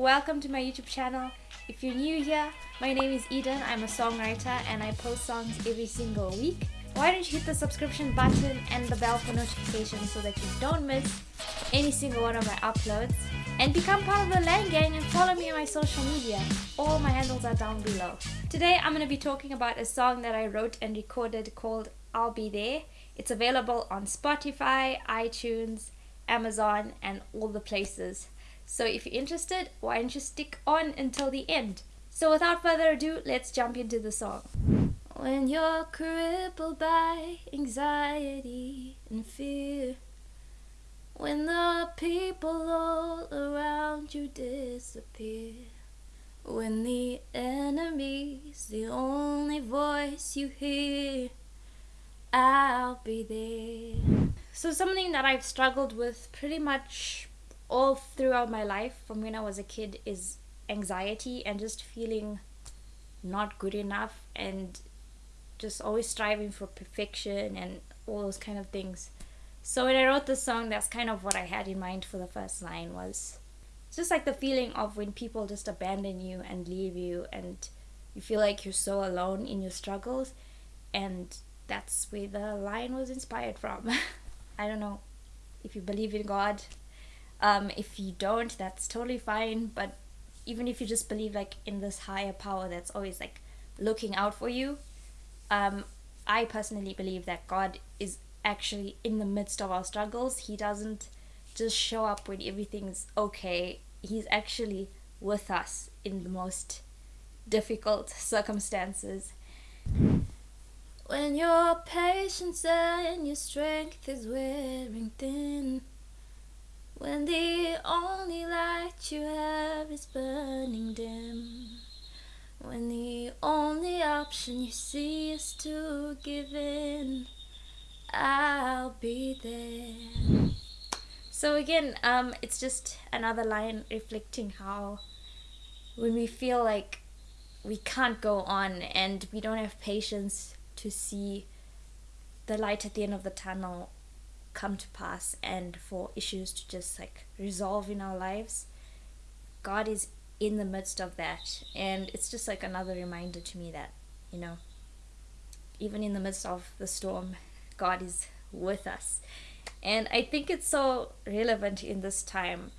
welcome to my YouTube channel. If you're new here, my name is Eden. I'm a songwriter and I post songs every single week. Why don't you hit the subscription button and the bell for notifications so that you don't miss any single one of my uploads. And become part of the Lang Gang and follow me on my social media. All my handles are down below. Today I'm going to be talking about a song that I wrote and recorded called I'll Be There. It's available on Spotify, iTunes, Amazon, and all the places. So if you're interested, why don't you stick on until the end? So without further ado, let's jump into the song. When you're crippled by anxiety and fear, when the people all around you disappear, when the enemy's the only voice you hear, I'll be there. So something that I've struggled with pretty much all throughout my life from when I was a kid is anxiety and just feeling not good enough and just always striving for perfection and all those kind of things. So when I wrote this song, that's kind of what I had in mind for the first line was just like the feeling of when people just abandon you and leave you and you feel like you're so alone in your struggles and that's where the line was inspired from. I don't know if you believe in God. Um, if you don't, that's totally fine. But even if you just believe like in this higher power that's always like looking out for you, um, I personally believe that God is actually in the midst of our struggles. He doesn't just show up when everything's okay. He's actually with us in the most difficult circumstances. When your patience and your strength is wearing thin. When the only light you have is burning dim. When the only option you see is to give in. I'll be there. So again, um, it's just another line reflecting how when we feel like we can't go on and we don't have patience to see the light at the end of the tunnel come to pass and for issues to just like resolve in our lives god is in the midst of that. And it's just like another reminder to me that you know even in the midst of the storm god is with us. And i think it's so relevant in this time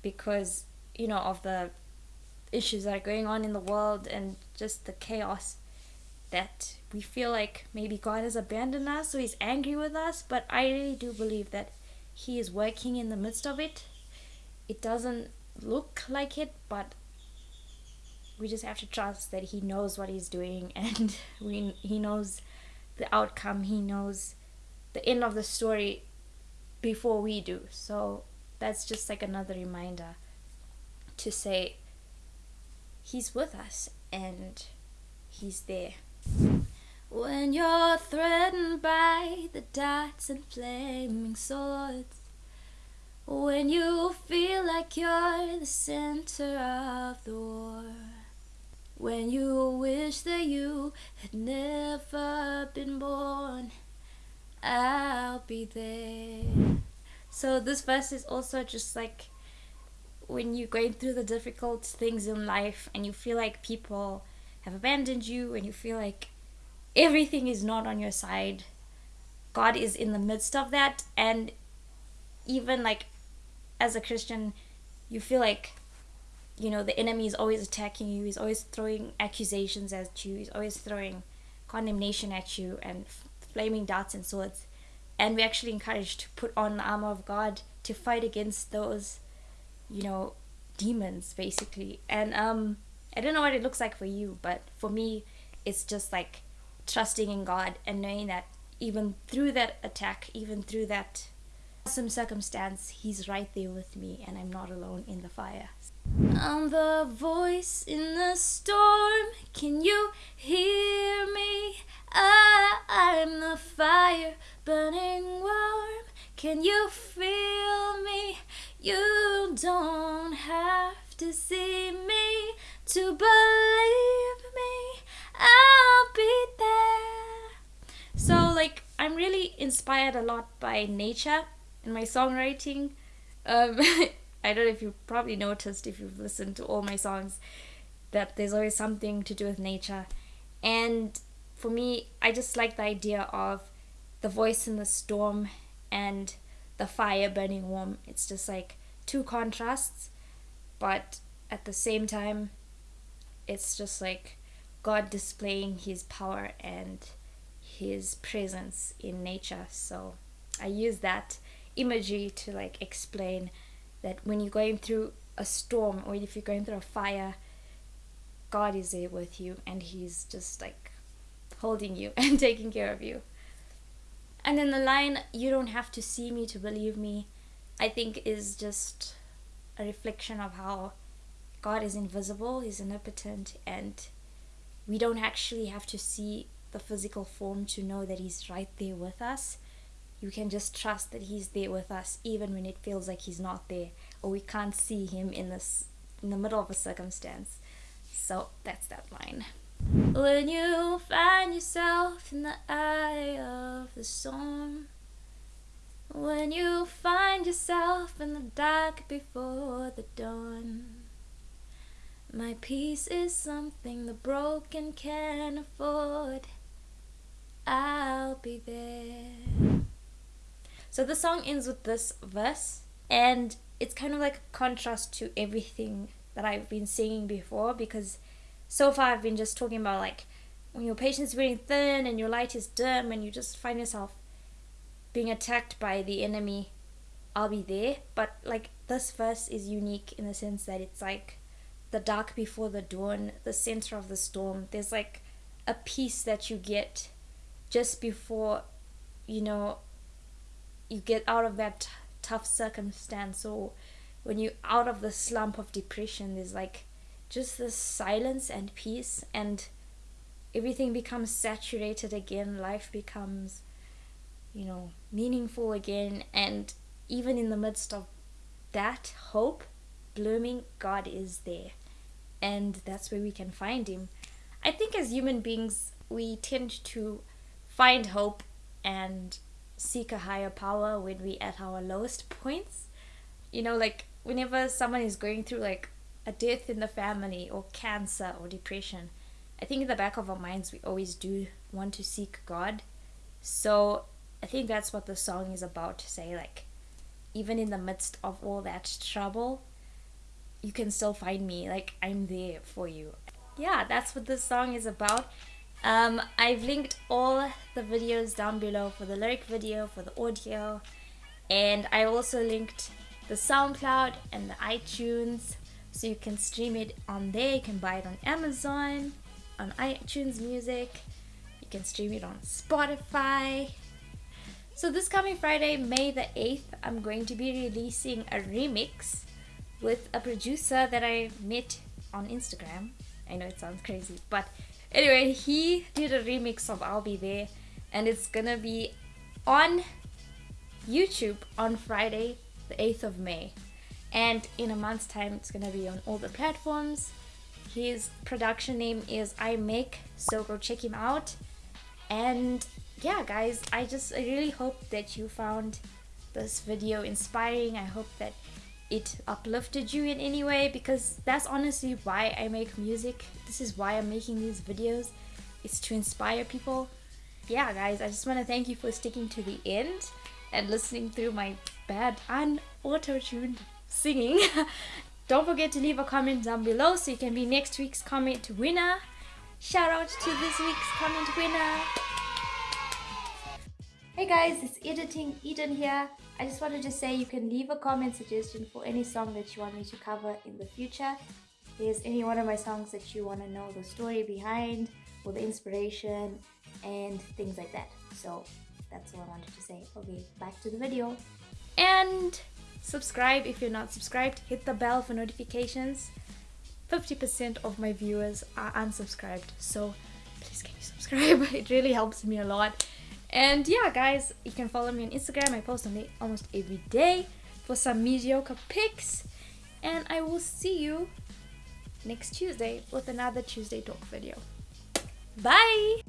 because you know of the issues that are going on in the world and just the chaos that we feel like maybe God has abandoned us or He's angry with us, but I really do believe that He is working in the midst of it. It doesn't look like it, but we just have to trust that He knows what He's doing and we, He knows the outcome, He knows the end of the story before we do. So that's just like another reminder to say He's with us and He's there. When you're threatened by the darts and flaming swords When you feel like you're the center of the war When you wish that you had never been born I'll be there. So this verse is also just like when you're going through the difficult things in life and you feel like people have abandoned you and you feel like everything is not on your side. God is in the midst of that and even like as a christian you feel like you know the enemy is always attacking you he's always throwing accusations at you he's always throwing condemnation at you and flaming darts and swords. And we're actually encouraged to put on the armor of god to fight against those you know demons basically. And um i don't know what it looks like for you but for me it's just like trusting in God and knowing that even through that attack, even through that some circumstance, He's right there with me and I'm not alone in the fire. I'm the voice in the storm. Can you hear me? I, I'm the fire burning warm. Can you feel me? You don't have to see me to believe really inspired a lot by nature in my songwriting. Um, I don't know if you probably noticed if you've listened to all my songs that there's always something to do with nature. And for me, I just like the idea of the voice in the storm and the fire burning warm. It's just like two contrasts, but at the same time, it's just like God displaying his power and his presence in nature. So I use that imagery to like explain that when you're going through a storm or if you're going through a fire, God is there with you and he's just like holding you and taking care of you. And then the line, you don't have to see me to believe me, I think is just a reflection of how God is invisible, He's omnipotent, and we don't actually have to see the physical form to know that He's right there with us. You can just trust that He's there with us even when it feels like He's not there or we can't see Him in this in the middle of a circumstance. So that's that line. When you find yourself in the eye of the storm, when you find yourself in the dark before the dawn, my peace is something the broken can afford. Be there. So the song ends with this verse, and it's kind of like a contrast to everything that I've been singing before because so far I've been just talking about like when your patience is wearing thin and your light is dim and you just find yourself being attacked by the enemy, I'll be there. But like this verse is unique in the sense that it's like the dark before the dawn, the center of the storm. There's like a peace that you get just before, you know, you get out of that t- tough circumstance. Or when you're out of the slump of depression, there's like just this silence and peace and everything becomes saturated again. Life becomes you know meaningful again. And even in the midst of that hope blooming god is there. And that's where we can find him. I think as human beings we tend to find hope and seek a higher power when we at our lowest points you know like whenever someone is going through like a death in the family or cancer or depression, I think in the back of our minds we always do want to seek God. So I think that's what the song is about to say like even in the midst of all that trouble, you can still find me. Like I'm there for you. Yeah, that's what this song is about. Um, I've linked all the videos down below for the lyric video, for the audio, and I also linked the SoundCloud and the iTunes so you can stream it on there you can buy it on amazon on itunes music you can stream it on spotify. So this coming friday may the 8th i'm going to be releasing a remix with a producer that i met on instagram. I know it sounds crazy but anyway he did a remix of i'll be there and it's gonna be on youtube on friday the 8th of may. And in a month's time it's gonna be on all the platforms. His production name is i make so go check him out. And yeah guys i just I really hope that you found this video inspiring. I hope that it uplifted you in any way because that's honestly why i make music this is why i'm making these videos it's to inspire people yeah guys i just want to thank you for sticking to the end and listening through my bad and auto-tuned singing. Don't forget to leave a comment down below so you can be next week's comment winner. Shout out to this week's comment winner. Hey guys, it's Editing Eden here. I just wanted to say you can leave a comment suggestion for any song that you want me to cover in the future. There's any one of my songs that you want to know the story behind or the inspiration and things like that. So that's all I wanted to say. Okay, back to the video. And subscribe if you're not subscribed hit the bell for notifications 50% of my viewers are unsubscribed so please can you subscribe it really helps me a lot and yeah guys you can follow me on instagram. I post on it almost every day for some mediocre pics. And i will see you next tuesday with another tuesday talk video. Bye